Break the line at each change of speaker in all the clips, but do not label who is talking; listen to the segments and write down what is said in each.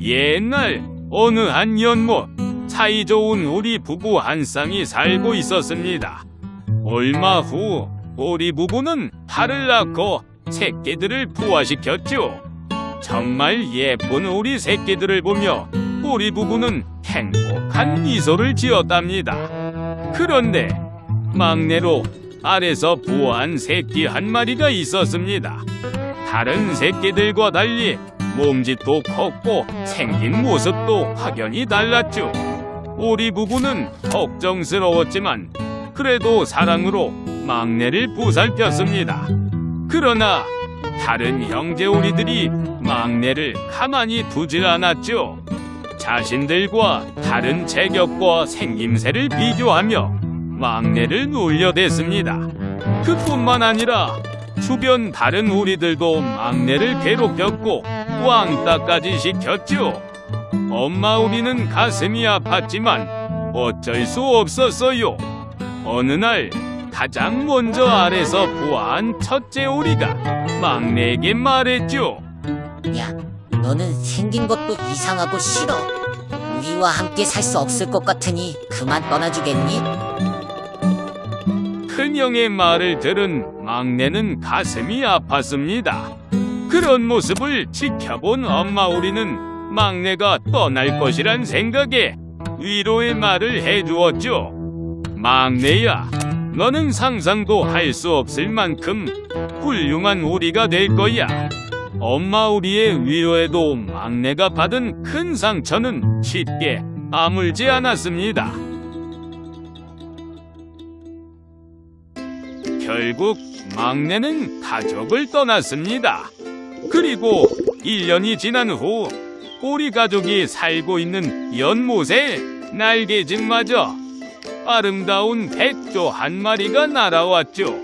옛날 어느 한 연못 사이좋은 우리 부부 한 쌍이 살고 있었습니다. 얼마 후 우리 부부는 팔을 낳고 새끼들을 부화시켰죠. 정말 예쁜 우리 새끼들을 보며 우리 부부는 행복한 미소를 지었답니다. 그런데 막내로 알에서 부화한 새끼 한 마리가 있었습니다. 다른 새끼들과 달리 몸짓도 컸고 생긴 모습도 확연히 달랐죠. 우리 부부는 걱정스러웠지만 그래도 사랑으로 막내를 보살폈습니다. 그러나 다른 형제 우리들이 막내를 가만히 두질 않았죠. 자신들과 다른 체격과 생김새를 비교하며 막내를 놀려댔습니다. 그뿐만 아니라 주변 다른 우리들도 막내를 괴롭혔고 왕따까지 시켰죠. 엄마 우리는 가슴이 아팠지만 어쩔 수 없었어요. 어느 날 가장 먼저 아래서 부화한 첫째 오리가 막내에게 말했죠.
야, 너는 생긴 것도 이상하고 싫어. 우리와 함께 살 수 없을 것 같으니 그만 떠나주겠니?
큰형의 말을 들은 막내는 가슴이 아팠습니다. 그런 모습을 지켜본 엄마 우리는 막내가 떠날 것이란 생각에 위로의 말을 해주었죠. 막내야, 너는 상상도 할 수 없을 만큼 훌륭한 우리가 될 거야. 엄마 우리의 위로에도 막내가 받은 큰 상처는 쉽게 아물지 않았습니다. 결국 막내는 가족을 떠났습니다. 그리고 1년이 지난 후 우리 가족이 살고 있는 연못에 날개짓마저 아름다운 백조 한 마리가 날아왔죠.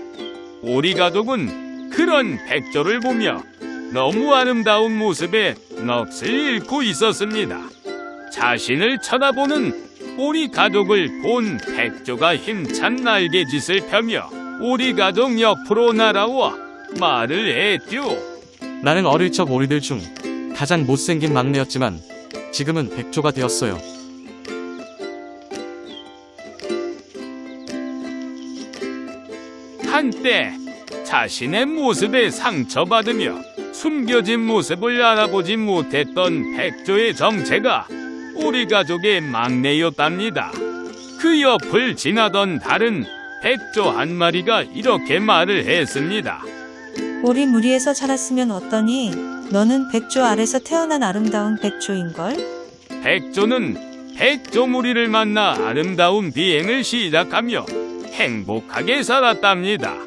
우리 가족은 그런 백조를 보며 너무 아름다운 모습에 넋을 잃고 있었습니다. 자신을 쳐다보는 우리 가족을 본 백조가 힘찬 날개짓을 펴며 우리 가족 옆으로 날아와 말을 했죠.
나는 어릴 적 오리들 중 가장 못생긴 막내였지만 지금은 백조가 되었어요.
한때 자신의 모습에 상처받으며 숨겨진 모습을 알아보지 못했던 백조의 정체가 우리 가족의 막내였답니다. 그 옆을 지나던 다른 백조 한 마리가 이렇게 말을 했습니다.
우리 무리에서 자랐으면 어떠니? 너는 백조 아래서 태어난 아름다운 백조인걸?
백조는 백조 무리를 만나 아름다운 비행을 시작하며 행복하게 살았답니다.